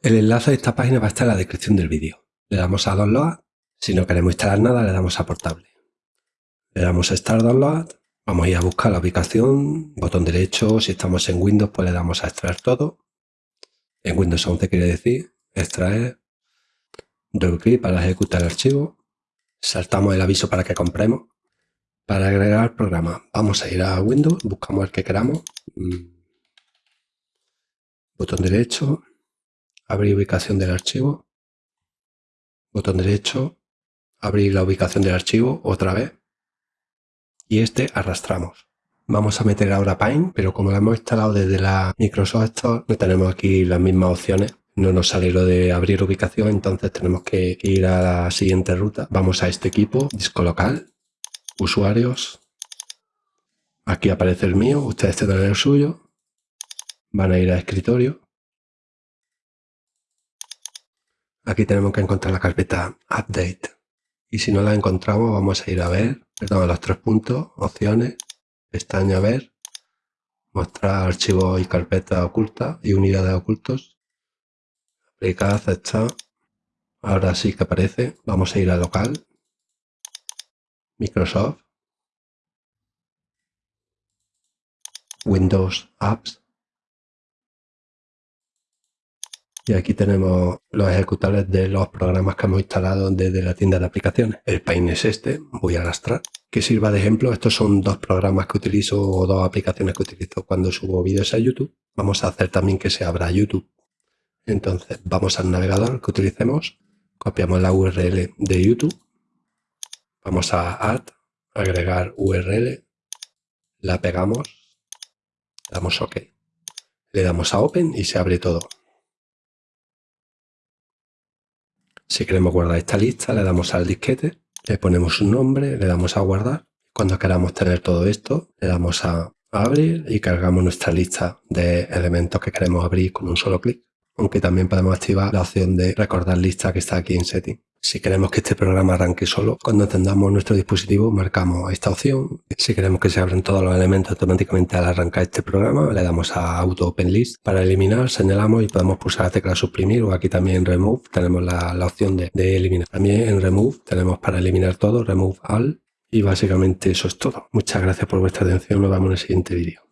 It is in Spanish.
El enlace de esta página va a estar en la descripción del vídeo. Le damos a Download. Si no queremos instalar nada, le damos a Portable. Le damos a Start Download. Vamos a ir a buscar la ubicación, botón derecho. Si estamos en Windows, pues le damos a extraer todo. En Windows 11 quiere decir extraer. Doble clic para ejecutar el archivo. Saltamos el aviso para que compremos. Para agregar programa, vamos a ir a Windows, buscamos el que queramos. Mm. Botón derecho, abrir ubicación del archivo, botón derecho, abrir la ubicación del archivo otra vez y este arrastramos. Vamos a meter ahora Paint, pero como lo hemos instalado desde la Microsoft Store, no tenemos aquí las mismas opciones. No nos sale lo de abrir ubicación, entonces tenemos que ir a la siguiente ruta. Vamos a este equipo, disco local, usuarios. Aquí aparece el mío, ustedes tendrán el suyo. Van a ir a escritorio Aquí tenemos que encontrar la carpeta Update. Y si no la encontramos, vamos a ir a ver, perdón, los tres puntos, opciones, pestaña ver, mostrar archivos y carpetas ocultas y unidades ocultos. Aplicar, aceptar. Ahora sí que aparece. Vamos a ir a local. Microsoft. Windows Apps. Y aquí tenemos los ejecutables de los programas que hemos instalado desde la tienda de aplicaciones. El Paint es este, voy a arrastrar. Que sirva de ejemplo, estos son dos programas que utilizo o dos aplicaciones que utilizo cuando subo vídeos a YouTube. Vamos a hacer también que se abra YouTube. Entonces vamos al navegador que utilicemos, copiamos la URL de YouTube, vamos a Add, agregar URL, la pegamos, damos OK. Le damos a Open y se abre todo. Si queremos guardar esta lista, le damos al disquete, le ponemos un nombre, le damos a guardar. Cuando queramos tener todo esto, le damos a abrir y cargamos nuestra lista de elementos que queremos abrir con un solo clic. Aunque también podemos activar la opción de recordar lista que está aquí en Setting. Si queremos que este programa arranque solo, cuando encendamos nuestro dispositivo marcamos esta opción. Si queremos que se abran todos los elementos automáticamente al arrancar este programa, le damos a Auto Open List. Para eliminar, señalamos y podemos pulsar la tecla suprimir o aquí también en Remove tenemos la, opción de, de, eliminar. También en Remove tenemos para eliminar todo, Remove All y básicamente eso es todo. Muchas gracias por vuestra atención, nos vemos en el siguiente vídeo.